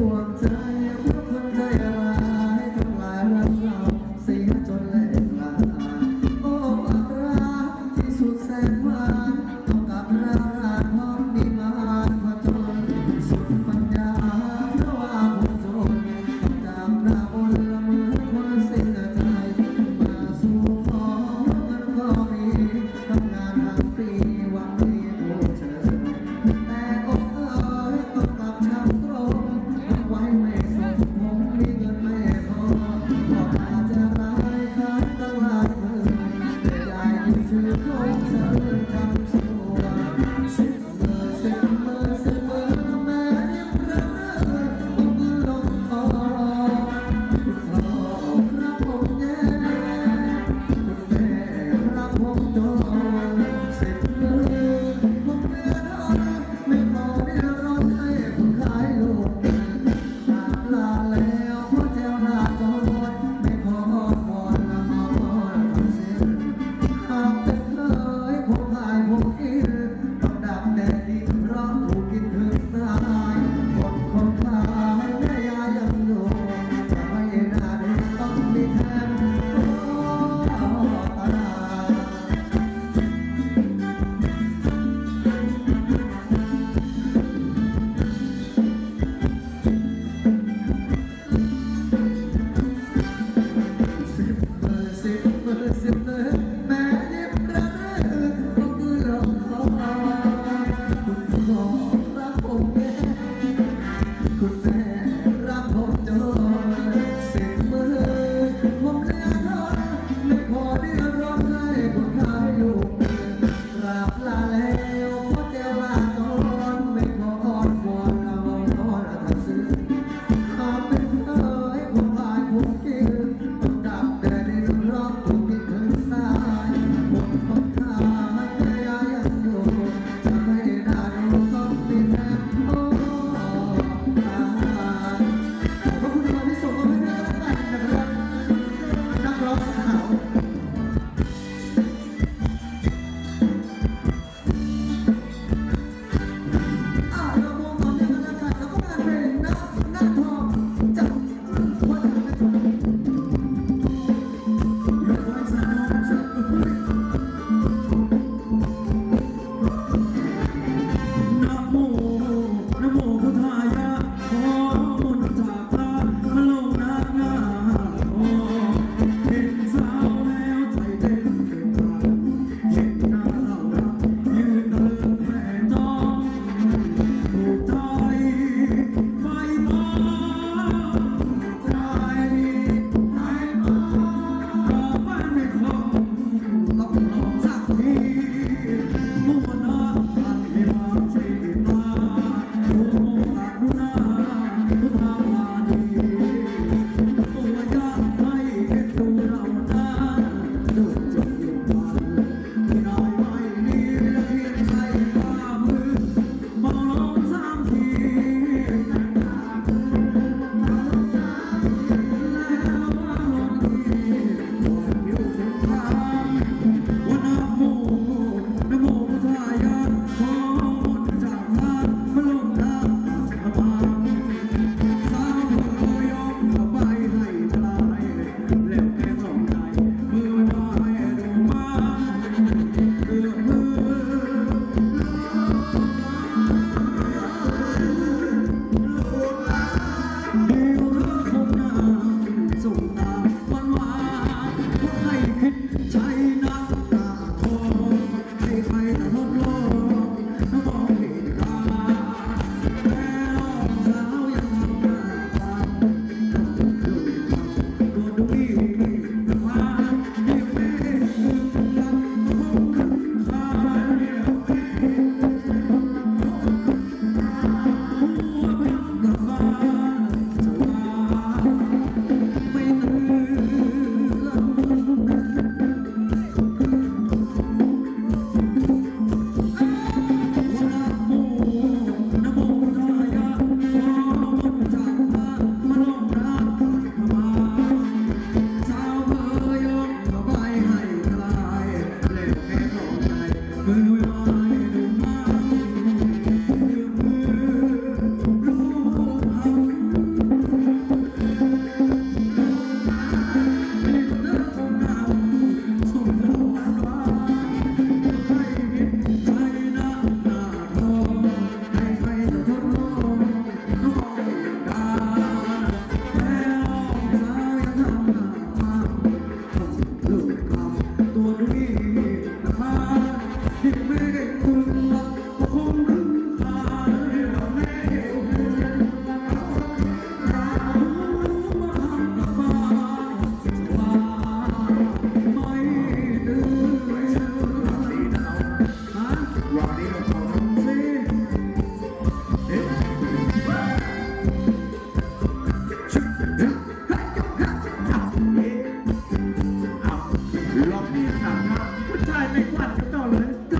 我的 Alright.